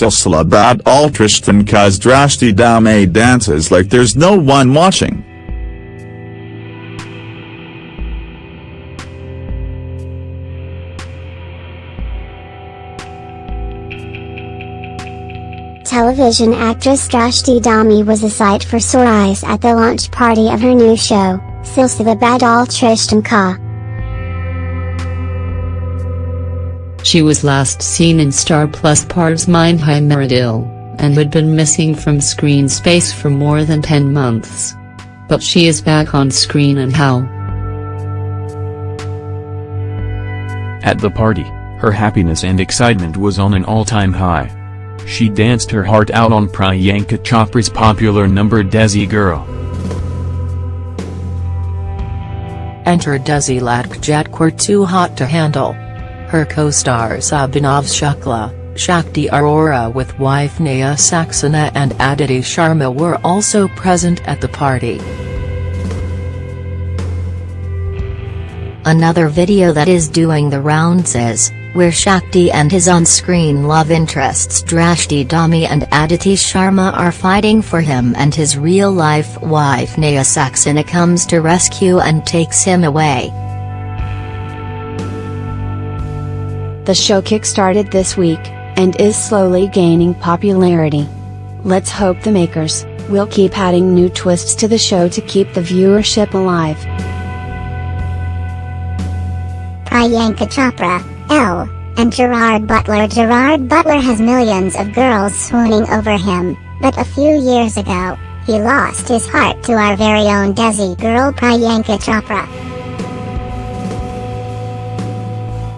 Silsila Bad Altristan Kaz Drashti Dhami dances like there's no one watching. Television actress Drashti Dhami was a sight for sore eyes at the launch party of her new show, Silsila Badalte Rishton Ka. She was last seen in Star Plus Pardes Mein Hai Meraa Dil, and had been missing from screen space for more than 10 months. But she is back on screen and how? At the party, her happiness and excitement was on an all-time high. She danced her heart out on Priyanka Chopra's popular number Desi Girl. Enter Desi Latkjat were Too Hot to Handle. Her co-stars Abhinav Shukla, Shakti Arora with wife Neha Saxena and Aditi Sharma were also present at the party. Another video that is doing the rounds is, where Shakti and his on-screen love interests Drashti Dhami and Aditi Sharma are fighting for him and his real-life wife Neha Saxena comes to rescue and takes him away. The show kick-started this week, and is slowly gaining popularity. Let's hope the makers, will keep adding new twists to the show to keep the viewership alive. Priyanka Chopra, L, and Gerard Butler Gerard Butler has millions of girls swooning over him, but a few years ago, he lost his heart to our very own Desi girl Priyanka Chopra.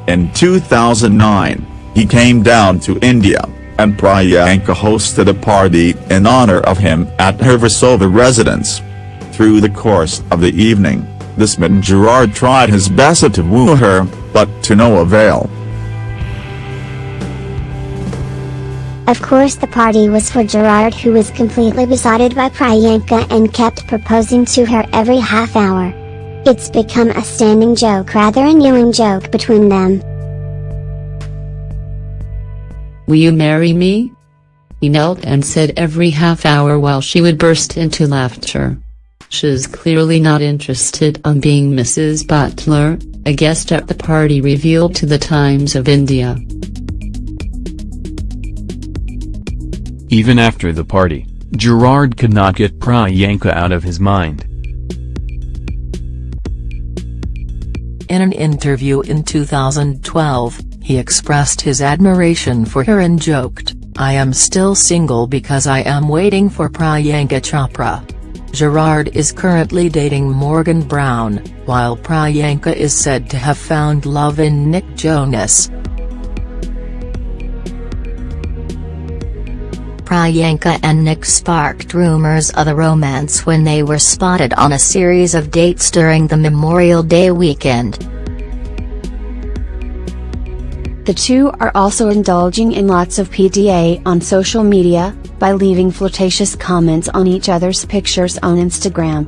In 2009, he came down to India, and Priyanka hosted a party in honor of him at her Versova residence. Through the course of the evening, this man Gerard tried his best to woo her, but to no avail. Of course the party was for Gerard who was completely besotted by Priyanka and kept proposing to her every half hour. It's become a standing joke rather a newing joke between them. Will you marry me? He knelt and said every half hour while she would burst into laughter. She's clearly not interested on being Mrs. Butler, a guest at the party revealed to the Times of India. Even after the party, Gerard could not get Priyanka out of his mind. In an interview in 2012, he expressed his admiration for her and joked, I am still single because I am waiting for Priyanka Chopra. Gerard is currently dating Morgan Brown, while Priyanka is said to have found love in Nick Jonas. Priyanka and Nick sparked rumors of the romance when they were spotted on a series of dates during the Memorial Day weekend. The two are also indulging in lots of PDA on social media, by leaving flirtatious comments on each other's pictures on Instagram.